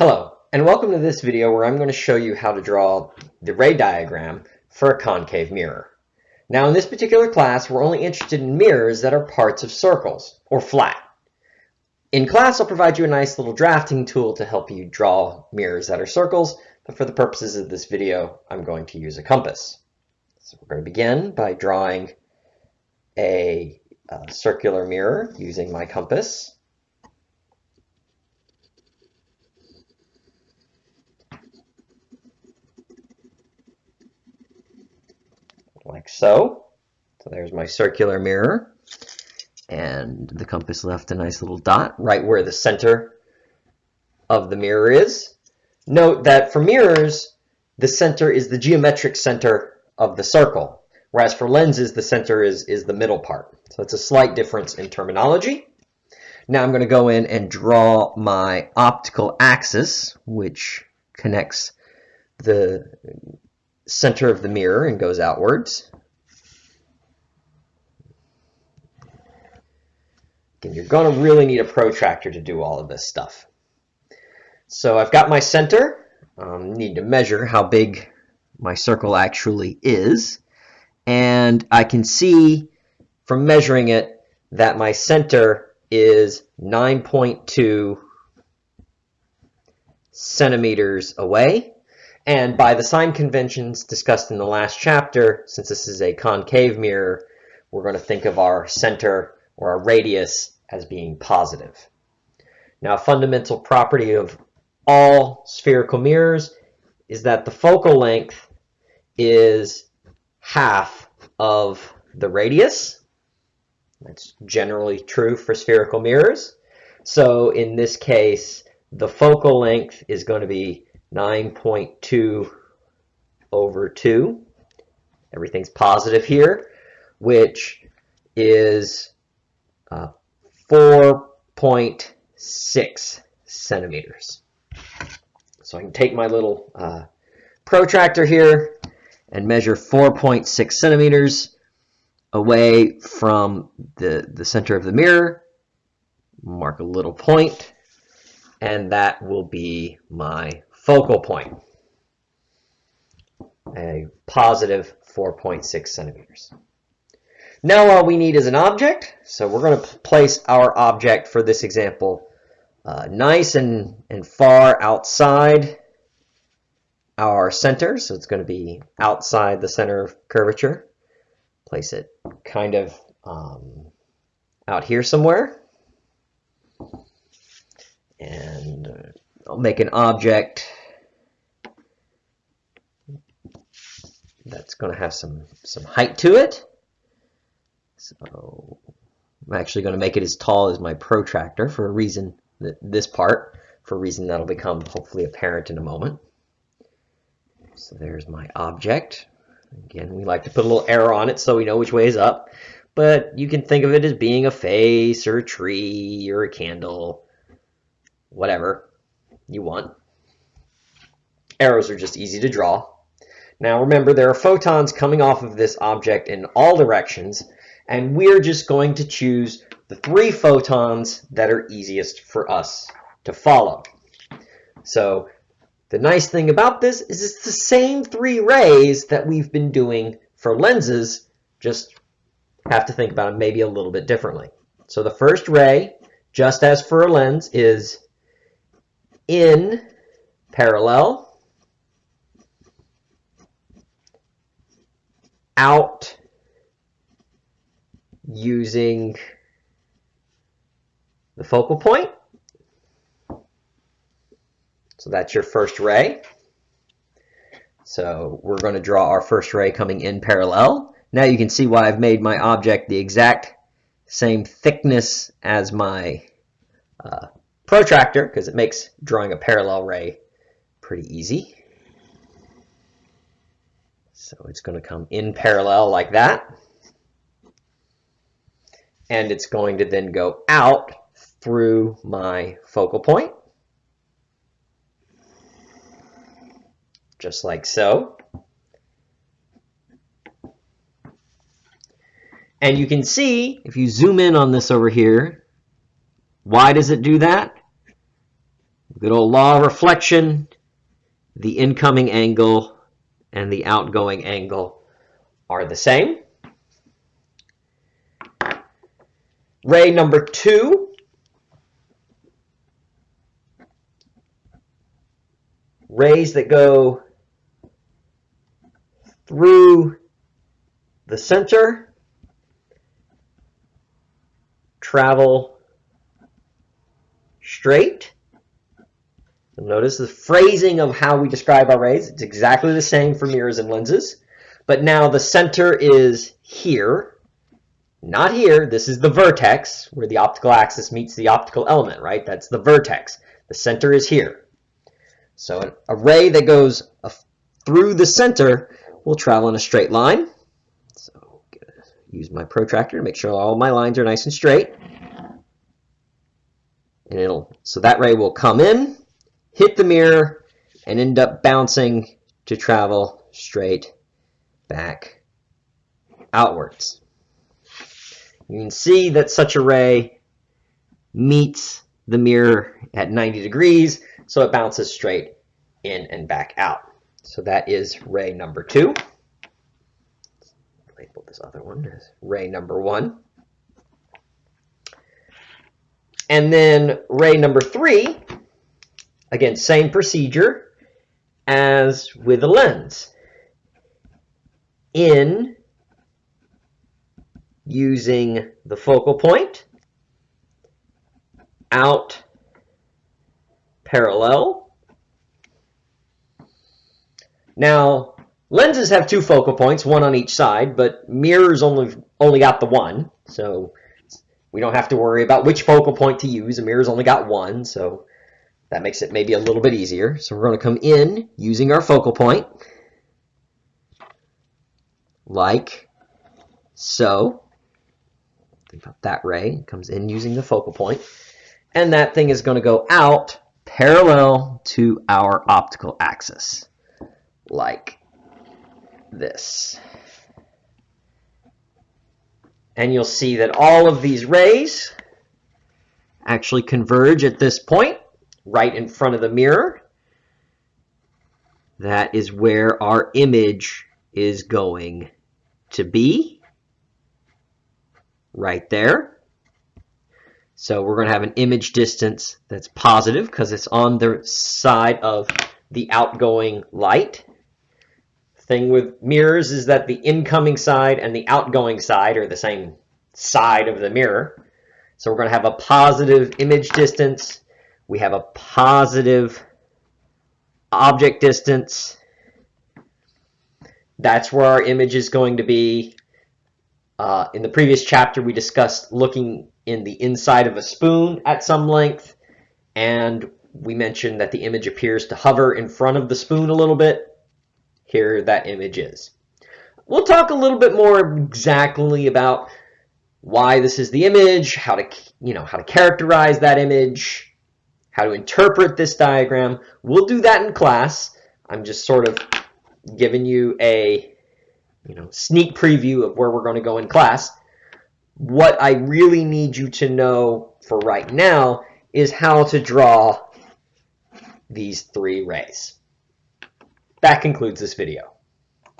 Hello, and welcome to this video where I'm going to show you how to draw the ray diagram for a concave mirror. Now in this particular class, we're only interested in mirrors that are parts of circles, or flat. In class, I'll provide you a nice little drafting tool to help you draw mirrors that are circles, but for the purposes of this video, I'm going to use a compass. So we're going to begin by drawing a, a circular mirror using my compass. Like so. So there's my circular mirror. And the compass left a nice little dot right where the center of the mirror is. Note that for mirrors, the center is the geometric center of the circle, whereas for lenses, the center is, is the middle part. So it's a slight difference in terminology. Now I'm going to go in and draw my optical axis, which connects the center of the mirror and goes outwards. And you're going to really need a protractor to do all of this stuff. So I've got my center. Um, need to measure how big my circle actually is. And I can see from measuring it that my center is 9.2 centimeters away. And by the sign conventions discussed in the last chapter, since this is a concave mirror, we're going to think of our center or our radius as being positive. Now, a fundamental property of all spherical mirrors is that the focal length is half of the radius. That's generally true for spherical mirrors. So in this case, the focal length is going to be 9.2 over 2. Everything's positive here, which is uh, 4.6 centimeters. So I can take my little uh, protractor here and measure 4.6 centimeters away from the, the center of the mirror. Mark a little point, and that will be my focal point, a positive 4.6 centimeters. Now all we need is an object, so we're going to place our object for this example uh, nice and, and far outside our center, so it's going to be outside the center of curvature. Place it kind of um, out here somewhere. And uh, I'll make an object that's going to have some, some height to it. So I'm actually going to make it as tall as my protractor for a reason, this part, for a reason that'll become hopefully apparent in a moment. So there's my object. Again, we like to put a little arrow on it so we know which way is up. But you can think of it as being a face or a tree or a candle, whatever you want. Arrows are just easy to draw. Now remember, there are photons coming off of this object in all directions, and we're just going to choose the three photons that are easiest for us to follow. So the nice thing about this is it's the same three rays that we've been doing for lenses, just have to think about it maybe a little bit differently. So the first ray, just as for a lens, is in parallel, out using the focal point. So that's your first ray. So we're going to draw our first ray coming in parallel. Now you can see why I've made my object the exact same thickness as my uh, protractor because it makes drawing a parallel ray pretty easy. So it's going to come in parallel like that. And it's going to then go out through my focal point. Just like so. And you can see, if you zoom in on this over here, why does it do that? Good old law of reflection, the incoming angle and the outgoing angle are the same. Ray number two, rays that go through the center, travel straight. Notice the phrasing of how we describe our rays. It's exactly the same for mirrors and lenses. But now the center is here, not here. This is the vertex where the optical axis meets the optical element, right? That's the vertex. The center is here. So a ray that goes through the center will travel in a straight line. So use my protractor to make sure all my lines are nice and straight. And it'll so that ray will come in, hit the mirror, and end up bouncing to travel straight back outwards. You can see that such a ray meets the mirror at 90 degrees, so it bounces straight in and back out. So that is ray number two. Label this other one as ray number one. And then ray number three, again, same procedure as with the lens. In using the focal point, out parallel. Now, lenses have two focal points, one on each side, but mirrors only only got the one. So we don't have to worry about which focal point to use. A mirror's only got one, so that makes it maybe a little bit easier. So we're going to come in using our focal point, like so. Think about that ray. It comes in using the focal point. And that thing is going to go out parallel to our optical axis, like this and you'll see that all of these rays actually converge at this point right in front of the mirror. That is where our image is going to be, right there. So we're going to have an image distance that's positive because it's on the side of the outgoing light thing with mirrors is that the incoming side and the outgoing side are the same side of the mirror. So we're going to have a positive image distance. We have a positive object distance. That's where our image is going to be. Uh, in the previous chapter, we discussed looking in the inside of a spoon at some length. And we mentioned that the image appears to hover in front of the spoon a little bit here that image is. We'll talk a little bit more exactly about why this is the image, how to, you know, how to characterize that image, how to interpret this diagram. We'll do that in class. I'm just sort of giving you a, you know, sneak preview of where we're going to go in class. What I really need you to know for right now is how to draw these three rays. That concludes this video.